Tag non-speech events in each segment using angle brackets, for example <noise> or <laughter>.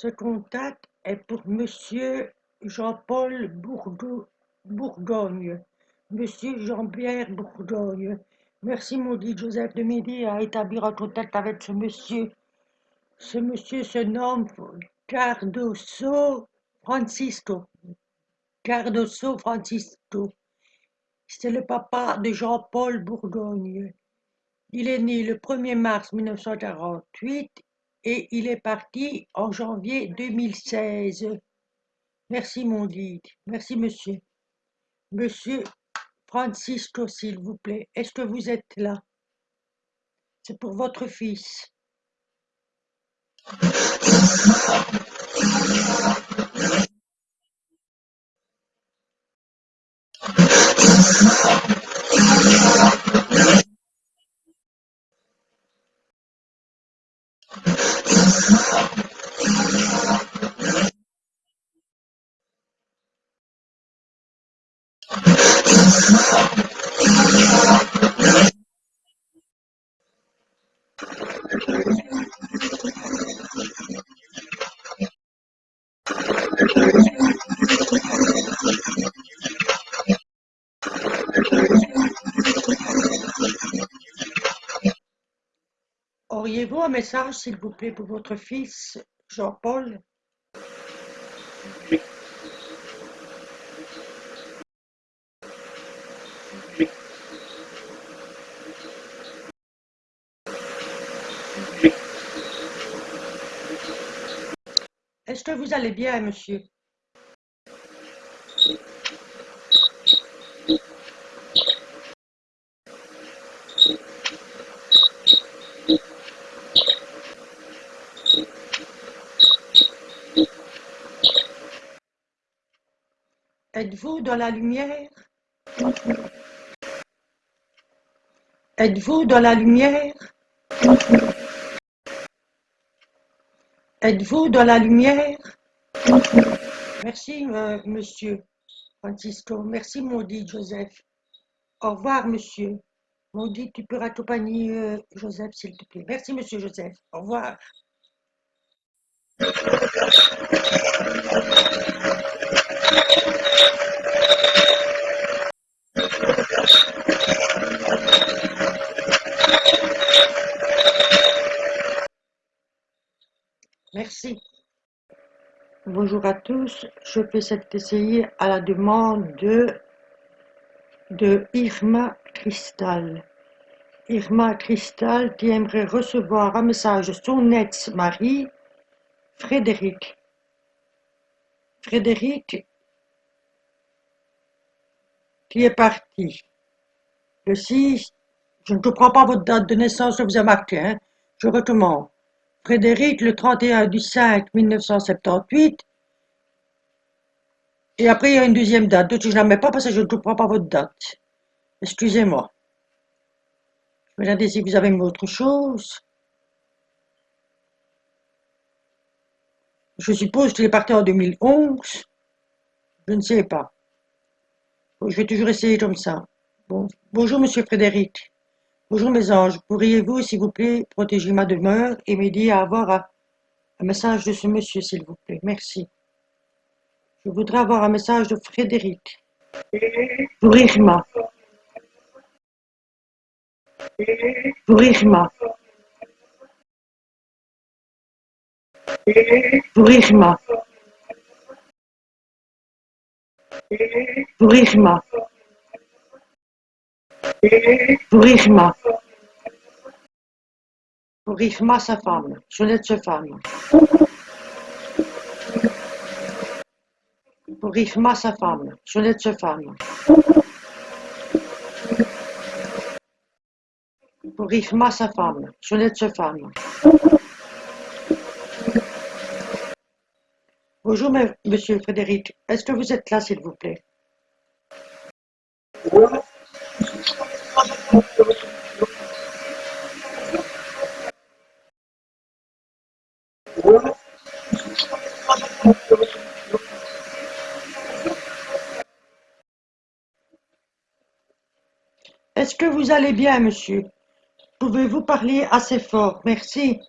Ce contact est pour Monsieur Jean-Paul Bourgogne. Monsieur Jean-Pierre Bourgogne. Merci, maudit Joseph de m'aider à établir un contact avec ce monsieur. Ce monsieur se nomme Cardoso Francisco. Cardoso Francisco. C'est le papa de Jean-Paul Bourgogne. Il est né le 1er mars 1948 et il est parti en janvier 2016. Merci mon guide. Merci monsieur. Monsieur Francisco, s'il vous plaît, est-ce que vous êtes là? C'est pour votre fils. Auriez-vous un message, s'il vous plaît, pour votre fils, Jean-Paul. Est-ce que vous allez bien, monsieur? Êtes-vous dans la lumière? Êtes-vous dans la lumière? Êtes-vous dans la lumière? Merci, euh, monsieur Francisco. Merci, maudit Joseph. Au revoir, monsieur. Maudit, tu peux accompagner euh, Joseph, s'il te plaît. Merci, monsieur Joseph. Au revoir. Merci. Bonjour à tous, je fais cet essai à la demande de, de Irma Cristal. Irma Cristal qui aimerait recevoir un message de son ex-mari, Frédéric. Frédéric qui est parti? Le 6, je ne comprends pas votre date de naissance, je vous ai marqué, hein? je recommande. Frédéric, le 31 du 5 1978. Et après, il y a une deuxième date. D'autres, je ne la mets pas parce que je ne comprends pas votre date. Excusez-moi. Je vais regarder si vous avez autre chose. Je suppose qu'il est parti en 2011. Je ne sais pas. Je vais toujours essayer comme ça. Bon. Bonjour, monsieur Frédéric. Bonjour, mes anges. Pourriez-vous, s'il vous plaît, protéger ma demeure et m'aider à avoir un, message de ce monsieur, s'il vous plaît? Merci. Je voudrais avoir un message de Frédéric. Pour Irma. Pour Irma. Pour Irma. Pour Irma. Pour Irma. Pour Irma, sa femme. sa femme. Pour Irma, sa femme. sa femme. Sa femme. sa femme. Bonjour, monsieur Frédéric. Est-ce que vous êtes là, s'il vous plaît? Est-ce que vous allez bien, monsieur? Pouvez-vous parler assez fort? Merci.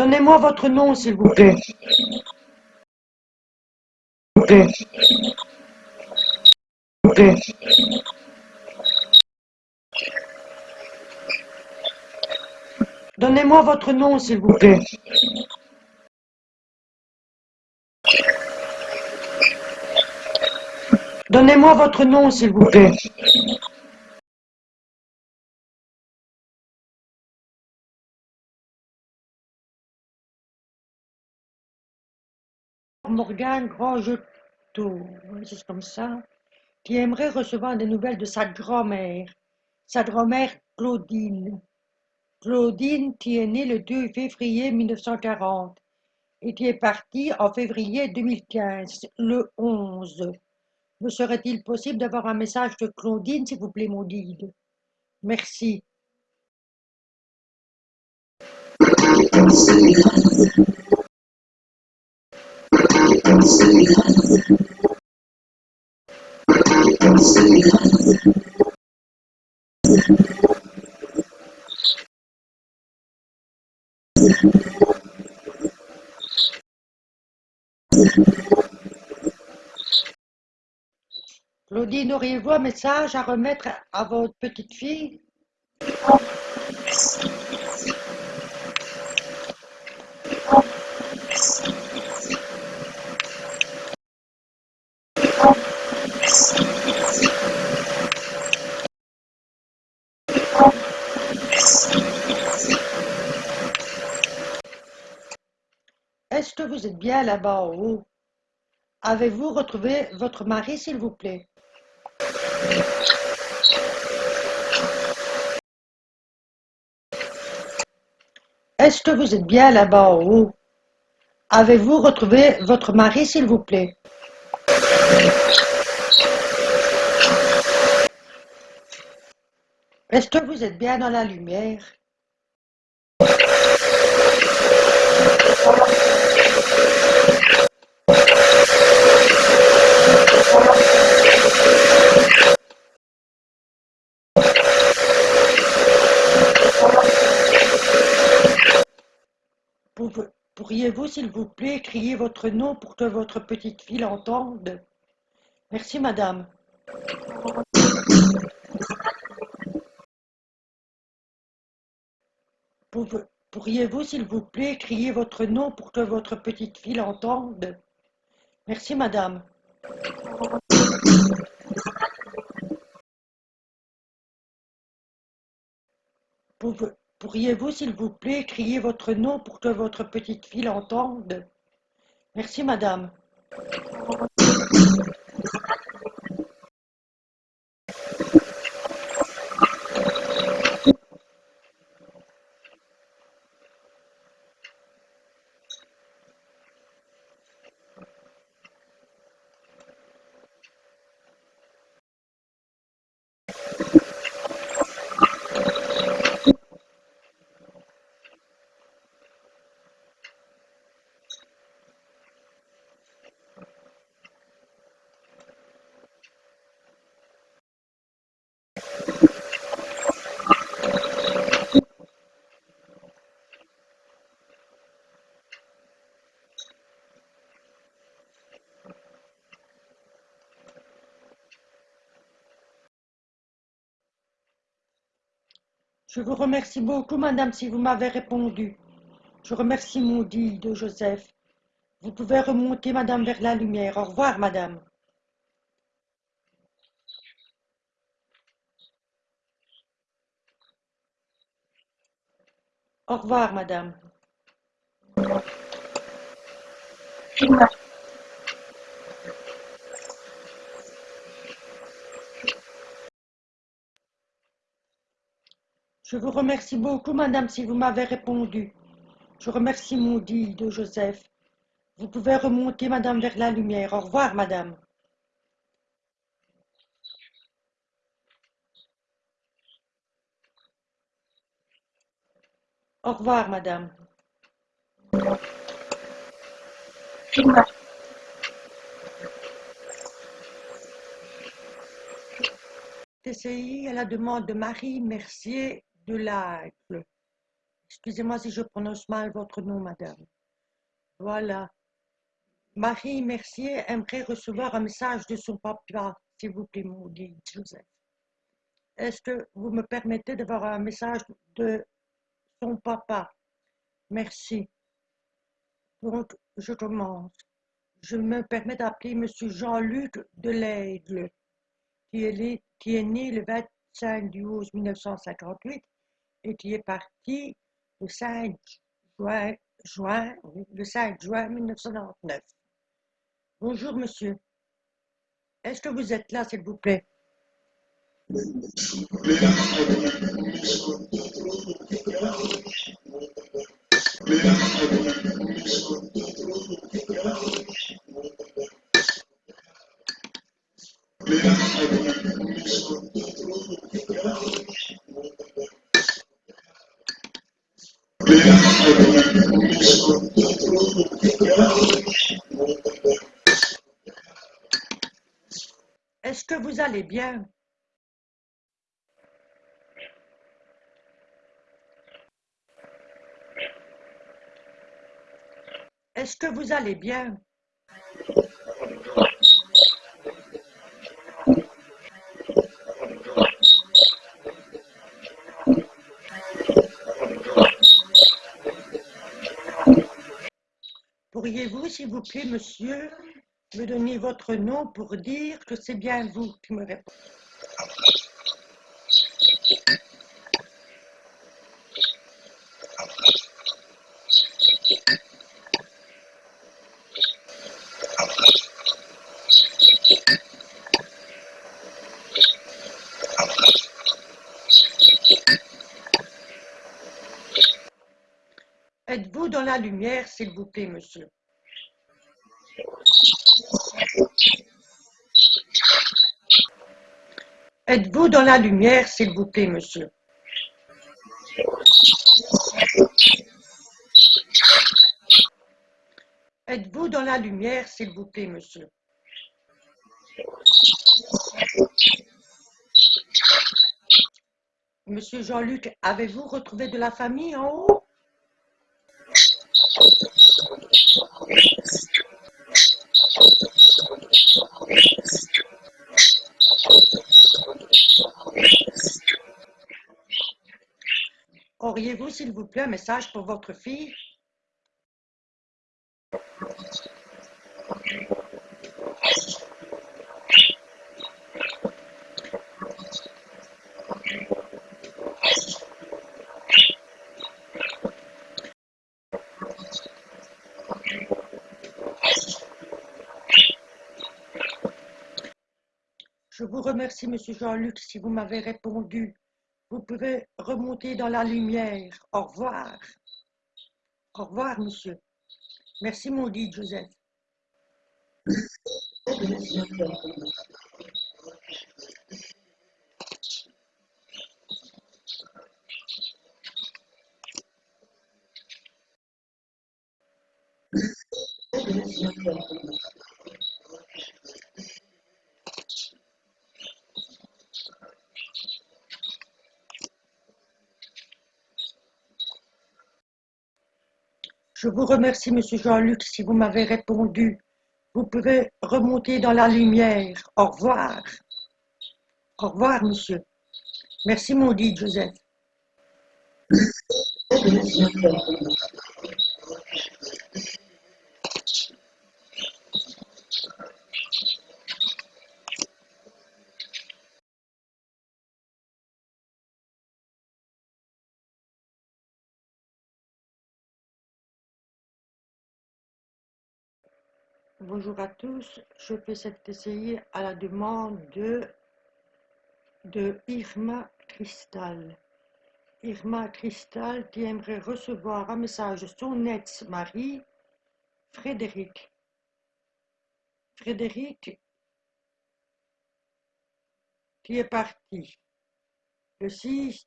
Donnez-moi votre nom, s'il vous plaît. Plaît. Plaît. Donnez-moi votre nom, s'il vous plaît. Donnez-moi votre nom, s'il vous plaît. Morgane Grangetot, oui, c'est comme ça, qui aimerait recevoir des nouvelles de sa grand-mère, sa grand-mère Claudine. Claudine qui est née le 2 février 1940 et qui est partie en février 2015, le 11. Me serait-il possible d'avoir un message de Claudine, s'il vous plaît, mon guide? Merci. Claudine, auriez-vous un message à remettre à votre petite fille Est-ce que vous êtes bien là-bas en haut Avez-vous retrouvé votre mari, s'il vous plaît? Est-ce que vous êtes bien là-bas en haut Avez-vous retrouvé votre mari, s'il vous plaît? Est-ce que vous êtes bien dans la lumière? Pourriez-vous, s'il vous plaît, crier votre nom pour que votre petite fille l'entende? Merci, madame. Pourriez-vous, s'il vous plaît, crier votre nom pour que votre petite fille l'entende? Merci, madame. Pourriez-vous, s'il vous plaît, crier votre nom pour que votre petite fille l'entende? Merci, madame. Je vous remercie beaucoup, madame, si vous m'avez répondu. Je remercie mon de Joseph. Vous pouvez remonter, madame, vers la lumière. Au revoir, madame. Au revoir, madame. Je vous remercie beaucoup, madame, si vous m'avez répondu. Je remercie Maudit de Joseph. Vous pouvez remonter, madame, vers la lumière. Au revoir, madame. Au revoir, madame. TCI à la demande de Marie Mercier de l'Aigle. Excusez-moi si je prononce mal votre nom, madame. Voilà. Marie Mercier aimerait recevoir un message de son papa, s'il vous plaît, maudit Joseph. Est-ce que vous me permettez d'avoir un message de son papa? Merci. Donc, je commence. Je me permets d'appeler Monsieur Jean-Luc Delaigle, qui est, qui est né le 25 du 11 1958 et qui est parti le 5 juin, juin, le 5 juin 1999. Bonjour, monsieur. Est-ce que vous êtes là, s'il vous plaît Est-ce que allez bien. Est-ce que vous allez bien? Pourriez-vous, s'il vous plaît, monsieur, me donner votre nom pour dire que c'est bien vous qui me répondez Êtes-vous dans la lumière, s'il vous plaît, monsieur? Êtes-vous dans la lumière, s'il vous plaît, monsieur? Êtes-vous dans la lumière, s'il vous plaît, monsieur? Monsieur Jean-Luc, avez-vous retrouvé de la famille en haut? Auriez-vous, s'il vous plaît, un message pour votre fille Je vous remercie, Monsieur Jean-Luc, si vous m'avez répondu. Vous pouvez remonter dans la lumière. Au revoir. Au revoir, monsieur. Merci, maudit Joseph. <laughs> Je vous remercie, Monsieur Jean-Luc, si vous m'avez répondu. Vous pouvez remonter dans la lumière. Au revoir. Au revoir, monsieur. Merci, maudit Joseph. Bonjour à tous, je fais cette essai à la demande de, Irma Cristal. Irma Cristal qui aimerait recevoir un message de son ex-mari, Frédéric. Frédéric qui est parti. Le 6,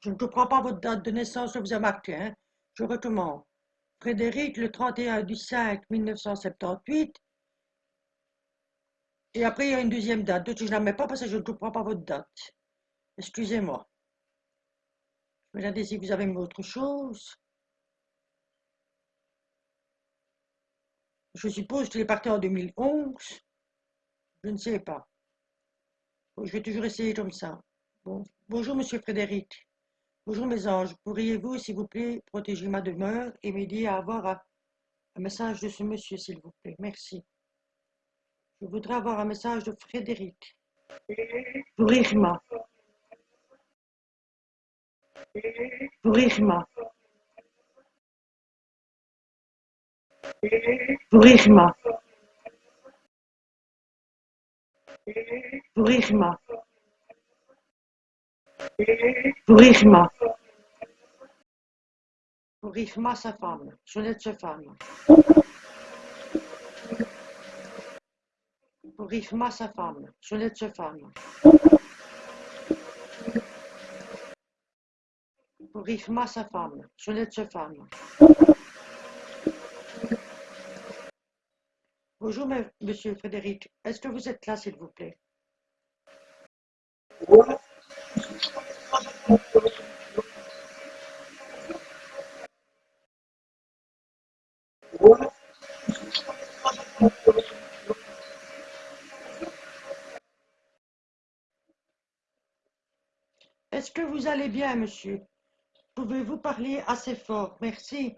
je ne comprends pas votre date de naissance, vous ai marqué, hein. je recommande. Frédéric, le 31 du 5 1978. Et après, il y a une deuxième date. Je ne la mets pas parce que je ne comprends pas votre date. Excusez-moi. Regardez si vous avez autre chose. Je suppose qu'il est parti en 2011. Je ne sais pas. je vais toujours essayer comme ça. Bon. Bonjour, monsieur Frédéric. Bonjour, mes anges. Pourriez-vous, s'il vous plaît, protéger ma demeure et m'aider à avoir un, message de ce monsieur, s'il vous plaît? Merci. Je voudrais avoir un message de Frédéric. Pour Irma. Pour Irma. Pour Irma. Pour Irma. Pour Irma, sa femme. de sa femme. Pour Irma, sa femme. de sa femme. Pour Irma, sa femme. de sa femme. Bonjour, monsieur Frédéric. Est-ce que vous êtes là, s'il vous plaît? Est-ce que vous allez bien, monsieur? Pouvez-vous parler assez fort? Merci.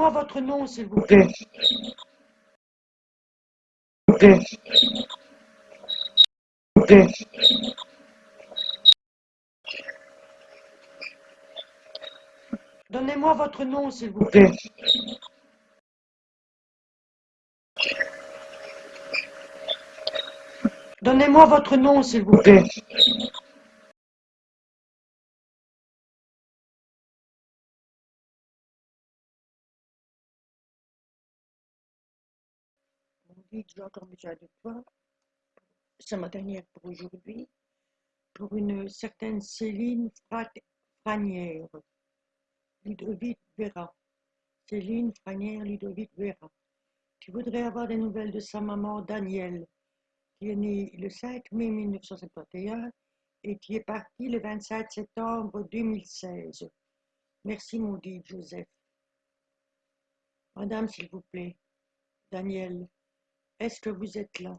Donnez-moi votre nom, s'il vous plaît. Donnez-moi votre nom, s'il vous plaît. Donnez-moi votre nom, s'il vous plaît. Besoin de toi. C'est ma dernière pour aujourd'hui. Pour une certaine Céline Franière, Ludovic Vera. Céline Franière, Ludovic Vera. Tu voudrais avoir des nouvelles de sa maman Danielle, qui est née le 5 mai 1971 et qui est partie le 27 septembre 2016. Merci, mon dit Joseph. Madame, s'il vous plaît. Danielle. Est-ce que vous êtes là?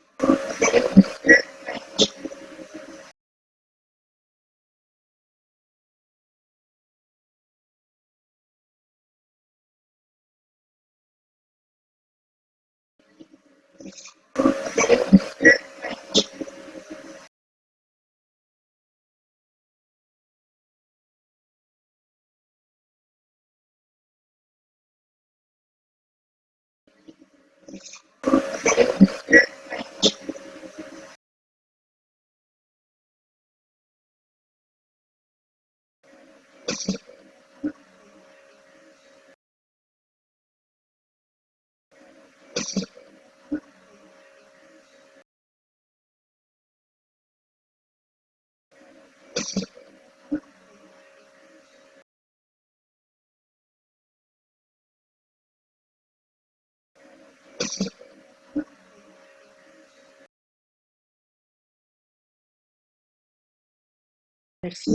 Merci.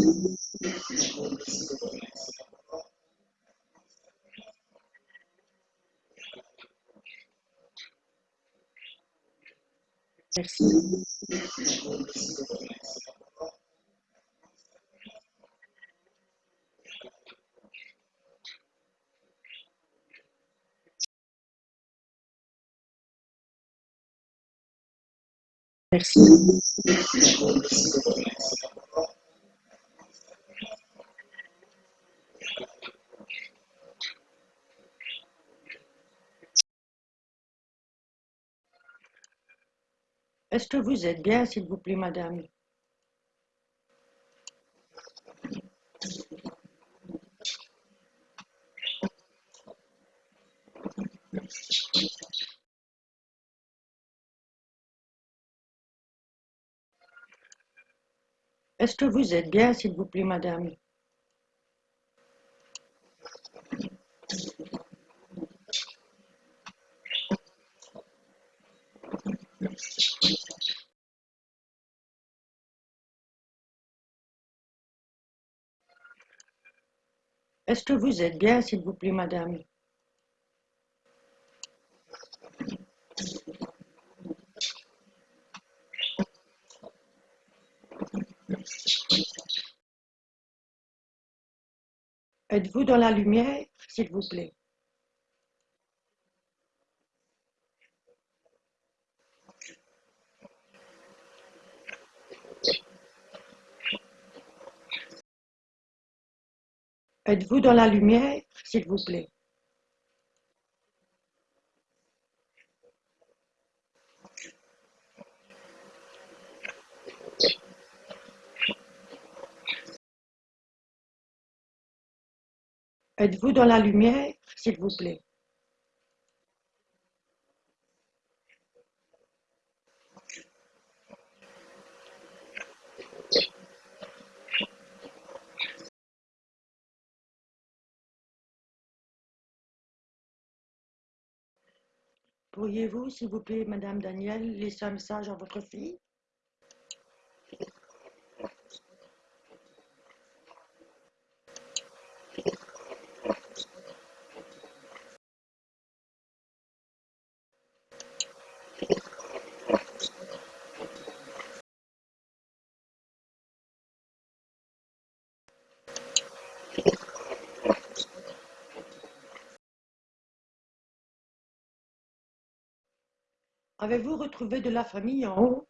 Merci. Merci. Est-ce que vous êtes bien, s'il vous plaît, madame? Est-ce que vous êtes bien, s'il vous plaît, madame? Est-ce que vous êtes bien, s'il vous plaît, madame? Êtes-vous dans la lumière, s'il vous plaît? Êtes-vous dans la lumière, s'il vous plaît? Êtes-vous dans la lumière, s'il vous plaît? Pourriez-vous, s'il vous plaît, madame Danielle, laisser un message à votre fille? Avez-vous retrouvé de la famille en haut?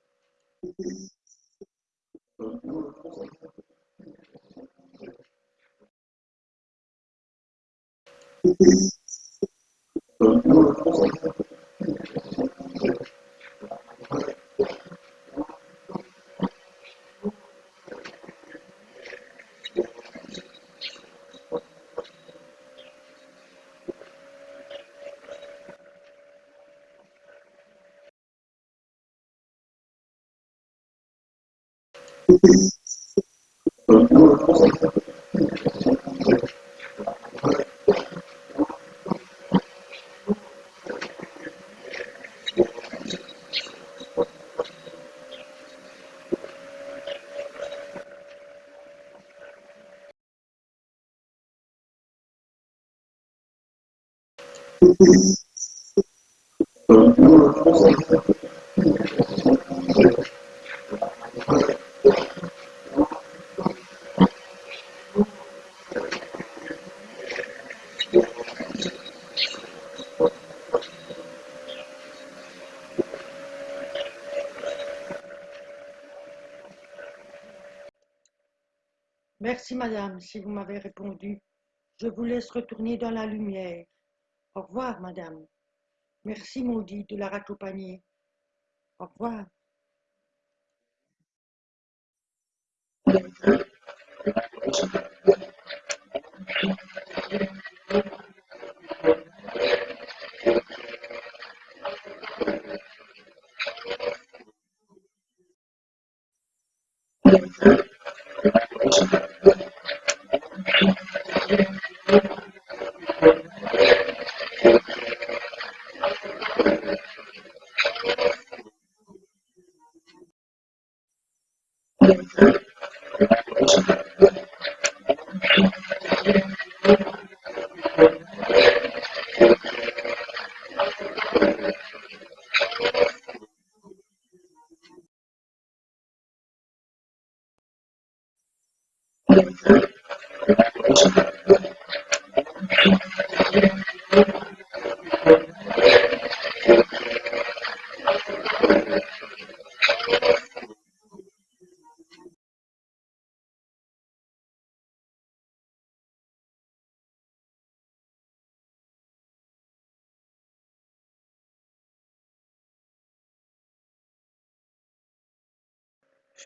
Merci, si vous m'avez répondu. Je vous laisse retourner dans la lumière. Au revoir, madame. Merci, maudit, de la raccompagner. Au revoir.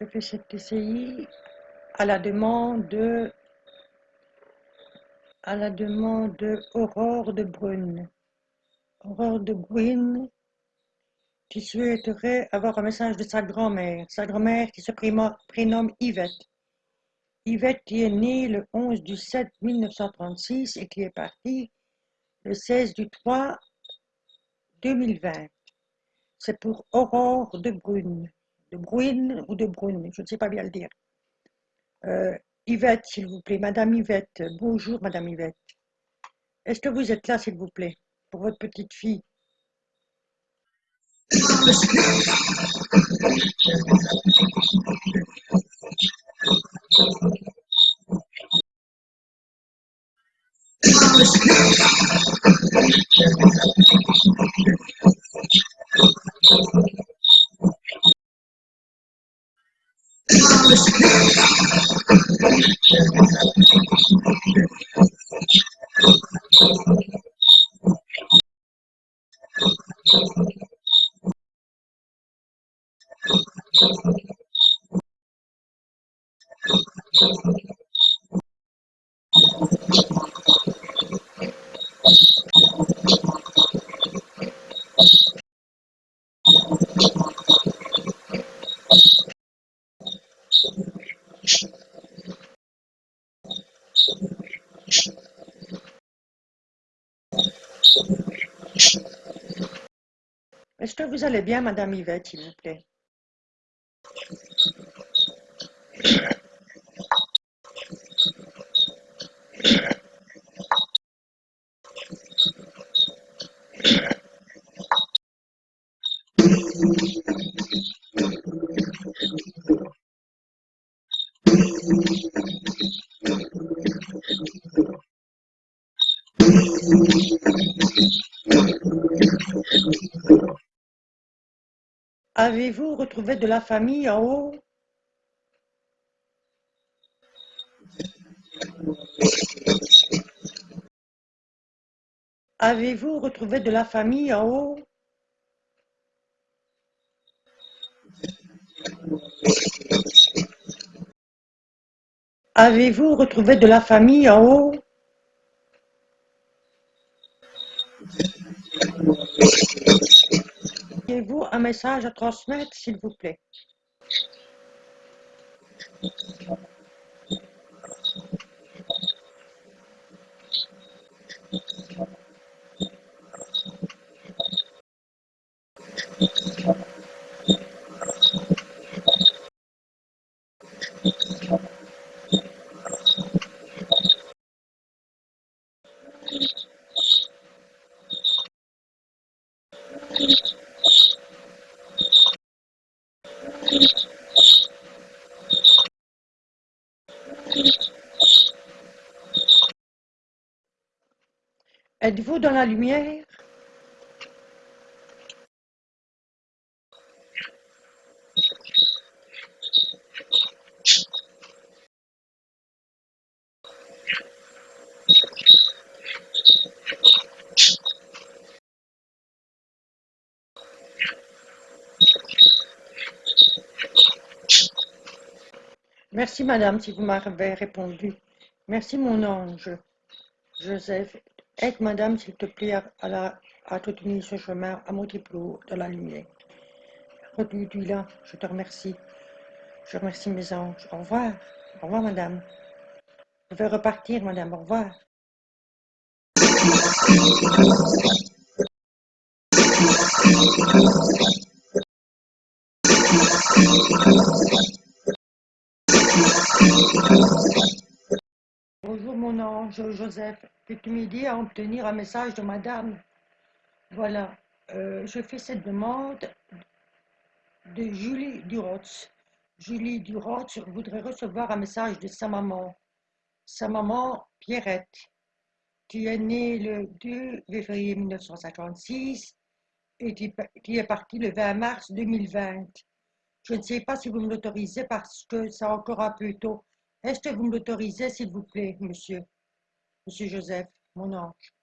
Je fais cette TCI à la demande de, à la demande de Aurore de Brune. Aurore de Brune qui souhaiterait avoir un message de sa grand-mère. Sa grand-mère qui se prénomme Yvette. Yvette qui est née le 11 du 7 1936 et qui est partie le 16 du 3 2020. C'est pour Aurore de Brune. De Brune ou de Brune, je ne sais pas bien le dire. Euh, Yvette, s'il vous plaît. Madame Yvette. Bonjour, Madame Yvette. Est-ce que vous êtes là, s'il vous plaît, pour votre petite fille? you Est-ce que vous allez bien, Madame Yvette, s'il vous plaît? Avez-vous retrouvé de la famille en haut? Avez-vous retrouvé de la famille en haut? Avez-vous retrouvé de la famille en haut? Avez-vous un message à transmettre, s'il vous plaît? Êtes-vous dans la lumière? Merci, madame, si vous m'avez répondu. Merci, mon ange. Joseph, aide madame, s'il te plaît, à, la, à te tenir ce chemin à haut de la lumière. Reduis là, je te remercie. Je remercie mes anges. Au revoir. Au revoir, madame. Je vais repartir, madame. Au revoir. Bonjour mon ange Joseph, peux-tu m'aider à obtenir un message de madame Voilà, euh, je fais cette demande de Julie Durotz. Julie Durotz voudrait recevoir un message de sa maman, sa maman Pierrette, qui est née le 2 février 1956 et qui, qui est partie le 20 mars 2020. Je ne sais pas si vous me l'autorisez parce que c'est encore un peu tôt. Est-ce que vous me l'autorisez, s'il vous plaît, monsieur? Monsieur Joseph, mon ange.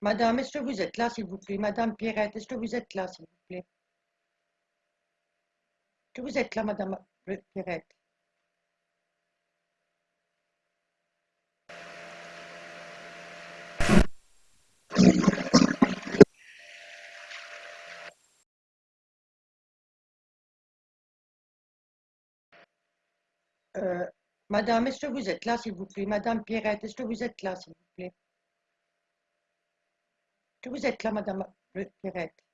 Madame, est-ce que vous êtes là, s'il vous plaît? Madame Pierrette, est-ce que vous êtes là, s'il vous plaît? Est-ce que vous êtes là, Madame Pierrette? Euh, Madame, est-ce que vous êtes là, s'il vous plaît? Madame Pierrette, est-ce que vous êtes là, s'il vous plaît? Que vous êtes là, Madame Pierrette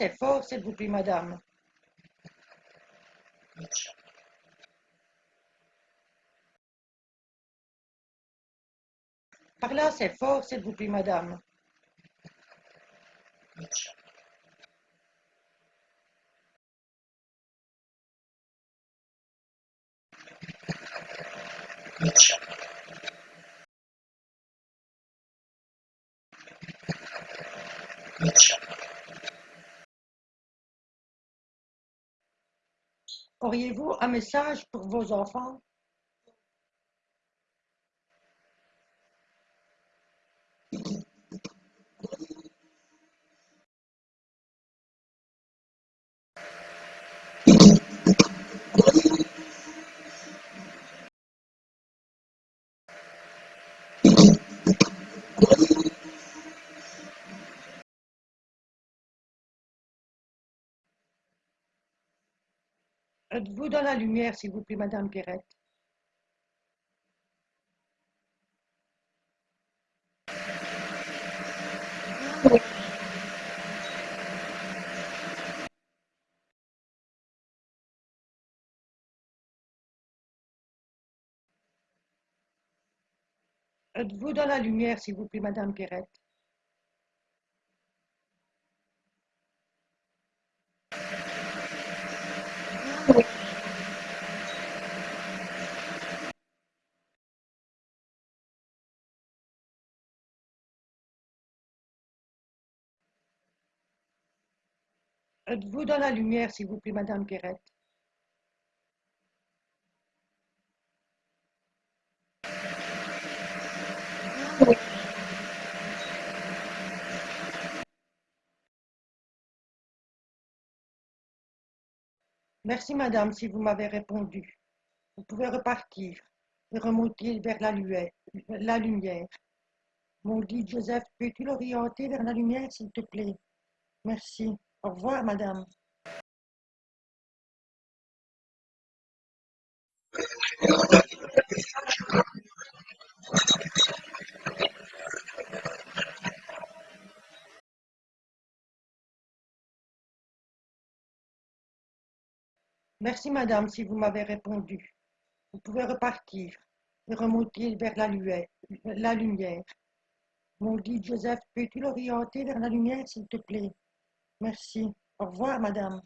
Assez fort, s'il vous plaît, madame. Parlez assez fort, s'il vous plaît, madame. Auriez-vous un message pour vos enfants? Êtes-vous dans la lumière, s'il vous plaît, Madame Pierrette. Êtes-vous dans la lumière, s'il vous plaît, Madame Pierrette Êtes-vous dans la lumière, s'il vous plaît, Madame Pierrette Merci, madame, si vous m'avez répondu. Vous pouvez repartir et remonter vers la, lumière. Mon guide Joseph, peux-tu l'orienter vers la lumière, s'il te plaît? Merci. Au revoir, madame. Merci, madame, si vous m'avez répondu. Vous pouvez repartir et remonter vers la, lumière. Mon guide Joseph, peux-tu l'orienter vers la lumière, s'il te plaît? Merci. Au revoir, madame.